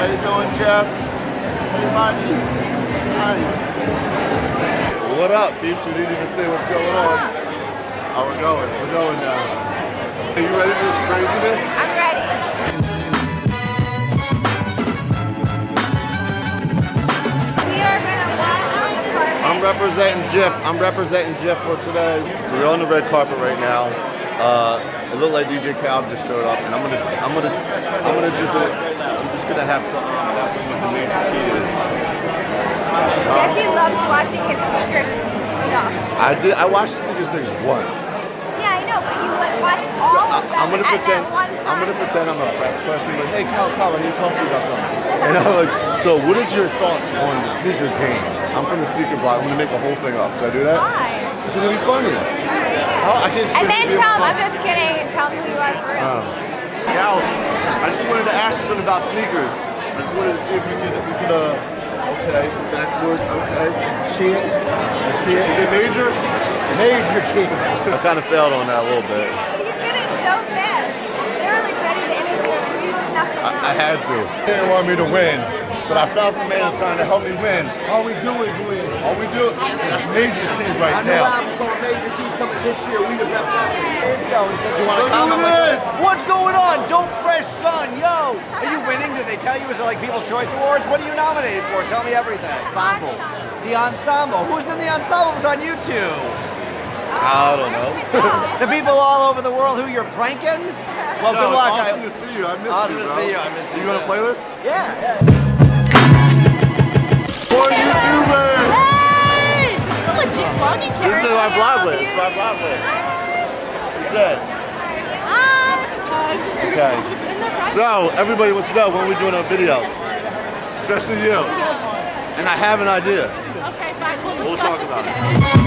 Jeff. Hey, buddy. Hi. What up, peeps? We didn't even say what's going on. Oh, we're going. We're going now. Are you ready for this craziness? I'm ready. We are gonna walk on the carpet. I'm representing Jeff. I'm representing Jeff for today. So we're on the red carpet right now. Uh, it looked like DJ Khaled just showed up, and I'm gonna, I'm gonna, I'm gonna just, uh, I'm just gonna have to um, ask him what the major key is. Jesse loves watching his sneakers stuff. I did. I watched the Sneakers things once. Yeah, I know, but you watched all So of I, them I'm gonna pretend. that one time. I'm gonna pretend I'm a press person. Like, hey, Khaled, Cal, I need to talk to you about something. And I'm like, so what is your thoughts on the sneaker game? I'm from the sneaker blog. I'm gonna make the whole thing up. Should I do that? Fine. Because it'd be funny. How- I can't And then to tell him. I'm just kidding, and tell him who you are for real. Um, I just wanted to ask you something about sneakers. I just wanted to see if you could, if you could, uh, okay, so backwards, okay. See it? You see Is it? it major? Major key. I kind of failed on that a little bit. you did it so fast. They were like ready to interview you. You snuck them I, I had to. They didn't want me to win, but I found some man trying to help me win. All we do is win. All we do, that's major key right now. I know now. album called Major Key coming this year. We the best ever. Here we go. You want to comment? who it is. What's going on? Dope Fresh Son, yo. Are you winning? Did they tell you? Is it like People's Choice Awards? What are you nominated for? Tell me everything. Ensemble. The Ensemble. Who's in the Ensemble? It's on YouTube. I don't know. The people all over the world who you're pranking? Well, No, good it's luck. Awesome I- to see you. I miss Awesome you, to see you. I miss you. You gonna play this? yeah, yeah. For YouTubers. Hey! This is legit vlogging camera. This is my vlog list. This is my vlog list. She said. Okay. So everybody wants to know when we're doing a video, especially you. And I have an idea. Okay, fine. We'll We'll talk it about today.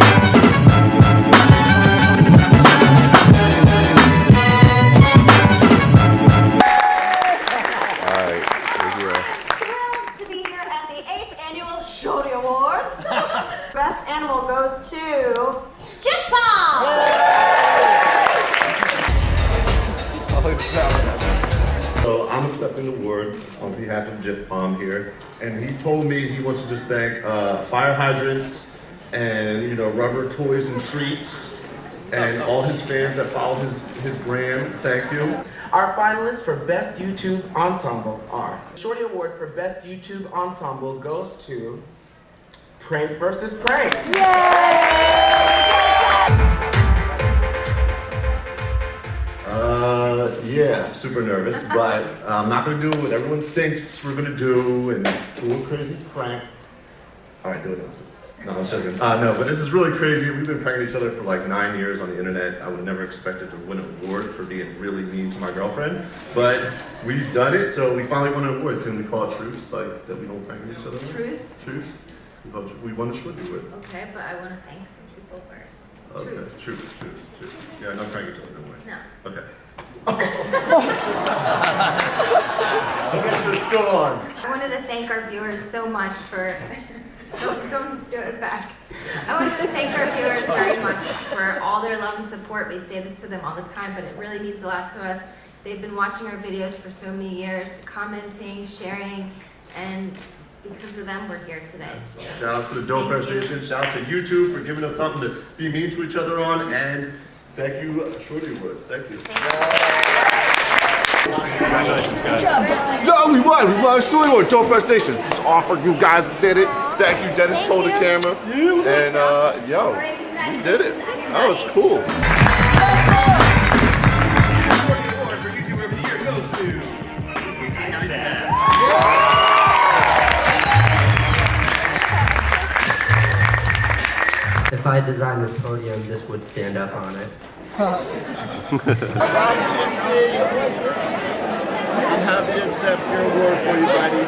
Jiff Pom here, and he told me he wants to just thank uh, fire hydrants and you know rubber toys and treats, and all his fans that follow his his gram. Thank you. Our finalists for Best YouTube Ensemble are Shorty Award for Best YouTube Ensemble goes to Prank versus Prank. Uh, yeah, super nervous, but I'm not gonna do what everyone thinks we're gonna do and do a crazy prank. All right, do it. now. No, I'm joking. Uh, no, but this is really crazy. We've been pranking each other for like nine years on the internet. I would never expected to win an award for being really mean to my girlfriend, but we've done it, so we finally won an award. Can we call it truce, like that we don't prank each other? Truce? Truce. We it- won a Schwitty award. Okay, but I want to thank some people first. Okay, truce, truce, truce. Yeah, no prank each other, no way. No. Okay. This is still on. I wanted to thank our viewers so much for. don't, don't do it back. I wanted to thank our viewers very much for all their love and support. We say this to them all the time, but it really means a lot to us. They've been watching our videos for so many years, commenting, sharing, and because of them, we're here today. Shout out to the Dope Fresh Nation. Shout out to YouTube for giving us something to be mean to each other on. And thank you, uh, Shorty Woods. Thank you. Congratulations, guys. good job No, we won. We won Shorty Woods. Dope Fresh Nation. This is offer. You guys did it. Thank you, Dennis. Thank Told the you. camera. And uh, yo, we did it. That was cool. I designed this podium, this would stand up on it. I'm Jim D. I'm happy to accept your award for you, buddy.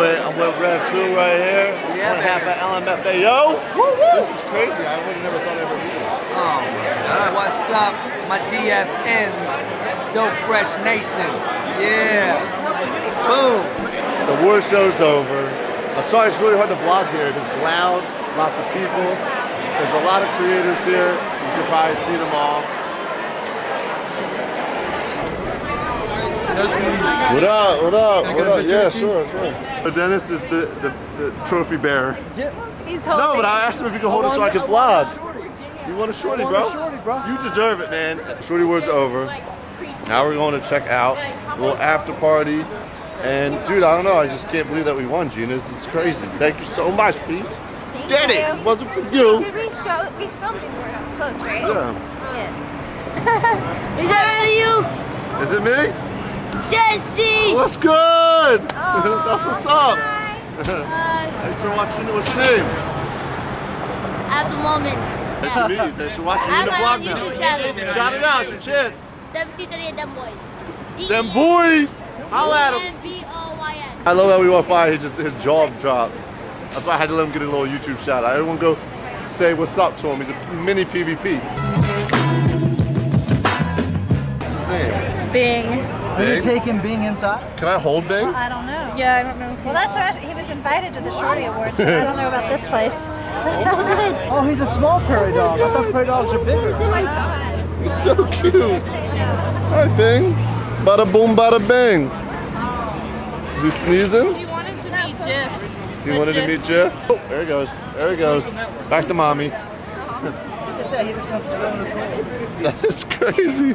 But I'm with Redfoo right here. Yeah, on behalf of LMFAO. This is crazy. I would have never thought I'd ever be here. Oh my God. What's up, my DFNs? Dope Fresh Nation. Yeah. Boom. The war show's over. I'm sorry it's really hard to vlog here. It's loud, lots of people. There's a lot of creators here. You can probably see them all. What up? What up? What up? Yeah, sure, sure. But Dennis is the, the, the trophy bearer. He's holding. No, but I asked him if he could hold it so I could vlog. You want a shorty, bro? You deserve it, man. Shorty word's over. Now we're going to check out a little after party. And dude, I don't know. I just can't believe that we won, Gina. This is crazy. Thank you so much, Pete. Did it? you. It wasn't for you. Did we show? We filmed it more up close, right? Yeah. Yeah. Is that really you, Is it me? Jesse? Oh, what's good? That's what's up. Hi. Thanks for watching. What's your name? At the moment, Nice to meet you. Thanks for watching. I You're in the vlog own YouTube now. channel. Shout it out. It's your chance. 73 Them Boys. Them boys. I Holla at. B-O-Y-S. I love that we walked by. He just his jaw dropped. That's why I had to let him get a little YouTube shout. out. Everyone go say what's up to him. He's a mini PvP. What's his name? Bing. Bing? taking Bing inside? Can I hold Bing? I don't know. Yeah, I don't know. Well, that's what I, he was invited to the Shorty Awards, but I don't know about this place. Oh, he's a small prairie oh dog. I thought prairie dogs are bigger. Oh my god. He's so cute. Hi Bing. Bada boom, bada bing. Is he sneezing? He wanted to meet Jiff. He wanted to meet Jiff. Oh, there he goes. There he goes. Back to mommy. Look at that. He just wants to go in his way. That is crazy.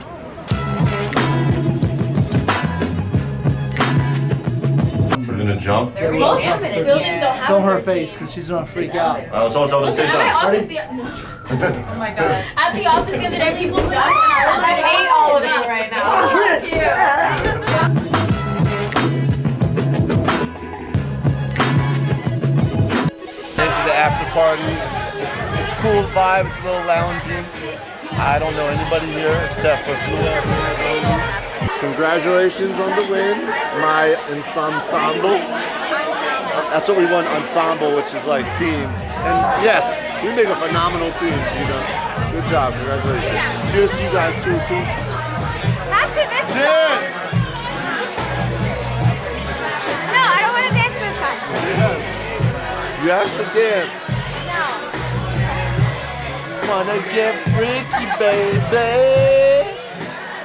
We're gonna jump. Most buildings don't have Film her face because she's gonna freak out. Uh, let's all jump at the same At my time. office, the, oh my god. At the office the other day, people jump and I was like, I hate all of you right now. into the after party. It's a cool vibe, it's a little lounging. I don't know anybody here except for Flula. Congratulations on the win, my ensemble. That's what we want, ensemble, which is like team. And yes, we make a phenomenal team, you know. Good job, congratulations. Cheers to you guys too, Poots. Actually, this You have to dance. No. Wanna get freaky, baby.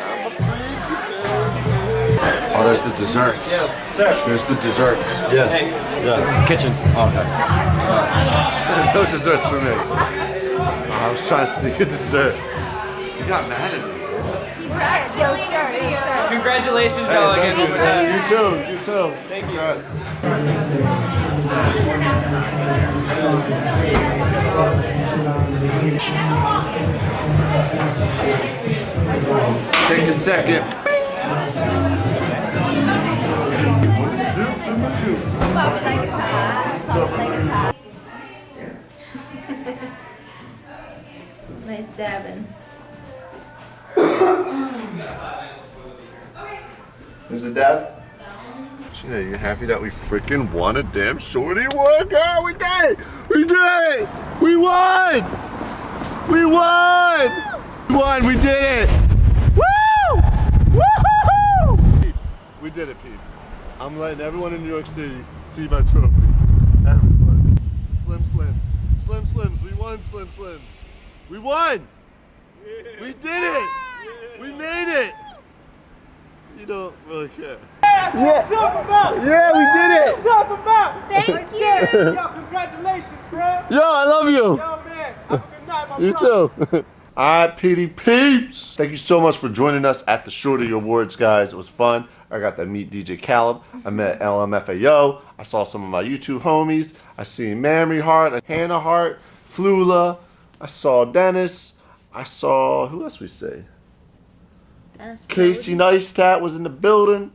I'm a freaky baby. Oh, there's the desserts. Sir. There's the desserts. Yeah. Hey, Yeah. this is kitchen. Okay. no desserts for me. Oh, I was trying to sneak a dessert. You got mad at me. Yo, sir, yo, sir. Congratulations, Hey, y'all again. you. You too. You too. Thank you. Take a second. Nice dabbing. There's a dad. Gina, you happy that we freaking won a damn shorty workout? We did it! We did it! We won! We won! We won! We did it! Woo! Woo! Peeps, we did it, peeps. I'm letting everyone in New York City see my trophy. Everyone. Slim Slims. Slim Slims. We won, Slim Slims. We won! Yeah. We did it! We made it! You don't really care. Yeah. Talk about. Yeah, we did it! Talk about. Thank you. Yo, congratulations, bro. Yo, I love you! Yo, man. Have a good night, my You too. All right, PD Peeps. Thank you so much for joining us at the Shorty Awards, guys. It was fun. I got to meet DJ Khaled. I met LMFAO. I saw some of my YouTube homies. I seen Mamrie Hart, Hannah Hart, Flula. I saw Dennis. I saw who else we say? Casey Neistat was in the building.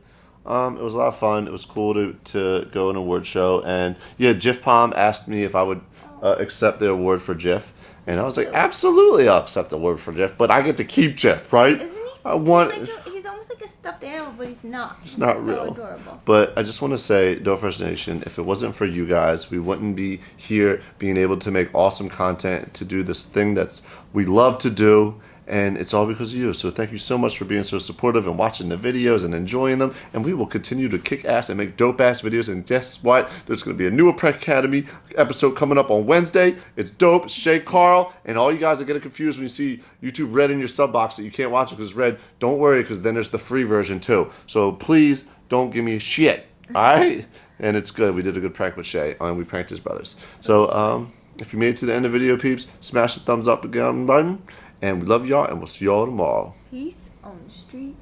Um, it was a lot of fun. It was cool to, to go an award show. And yeah, Jiff Pom asked me if I would uh, accept the award for Jiff. And I was like, absolutely, I'll accept the award for Jiff. But I get to keep Jiff, right? Isn't he? I want. He's, like a, he's almost like a stuffed animal, but he's not. He's not so real. adorable. But I just want to say, Dope Fresh Nation, if it wasn't for you guys, we wouldn't be here being able to make awesome content, to do this thing that's we love to do. And it's all because of you. So thank you so much for being so supportive and watching the videos and enjoying them. And we will continue to kick ass and make dope ass videos. And guess what? There's going to be a new Prep Academy episode coming up on Wednesday. It's dope. It's Shay Carl, and all you guys are getting confused when you see YouTube red in your sub box that you can't watch it because it's red. Don't worry, because then there's the free version too. So please don't give me shit. All right. And it's good. We did a good prank with Shay, and we pranked his brothers. So, um, if you made it to the end of the video, peeps, smash the thumbs up button. And we love y'all, and we'll see y'all tomorrow. Peace on the street.